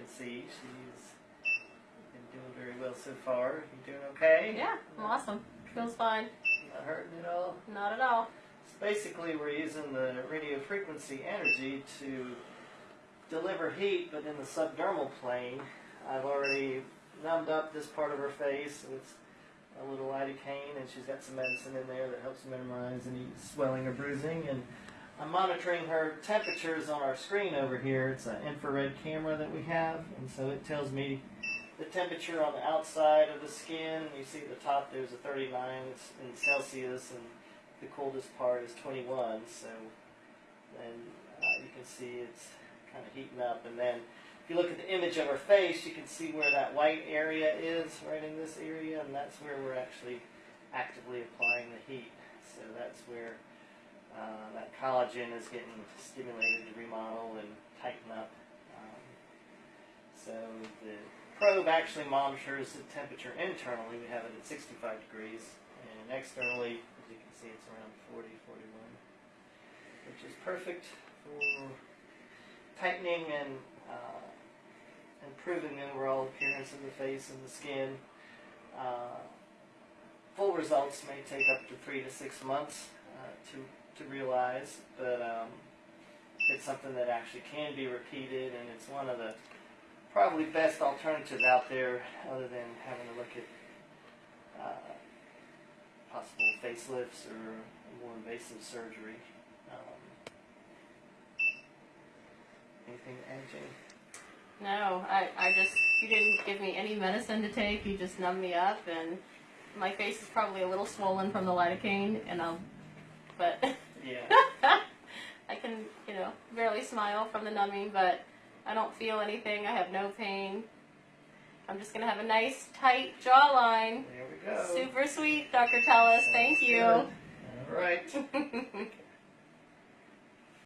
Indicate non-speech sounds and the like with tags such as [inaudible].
can see, she's been doing very well so far. You doing okay? Yeah, I'm awesome. Feels fine. Not hurting at all? Not at all. So basically, we're using the radio frequency energy to deliver heat, but in the subdermal plane. I've already numbed up this part of her face with a little lidocaine, and she's got some medicine in there that helps minimize any swelling or bruising. And I'm monitoring her temperatures on our screen over here. It's an infrared camera that we have, and so it tells me the temperature on the outside of the skin. You see the top there's a 39 in Celsius, and the coldest part is 21. So then uh, you can see it's kind of heating up. And then if you look at the image of her face, you can see where that white area is, right in this area, and that's where we're actually actively applying the heat. So that's where uh, that collagen is getting stimulated to remodel and tighten up. Um, so the probe actually monitors the temperature internally. We have it at 65 degrees, and externally, as you can see, it's around 40, 41, which is perfect for tightening and uh, improving the overall appearance of the face and the skin. Uh, full results may take up to three to six months uh, to to realize, but um, it's something that actually can be repeated, and it's one of the probably best alternatives out there, other than having to look at uh, possible facelifts or more invasive surgery. Um, anything to add, Jane? No, I, I just, you didn't give me any medicine to take. You just numbed me up, and my face is probably a little swollen from the lidocaine, and um, but Yeah. [laughs] I can, you know, barely smile from the numbing, but I don't feel anything. I have no pain. I'm just gonna have a nice tight jawline. There we go. Super sweet, Dr. Tellis. Thank you. All right. [laughs]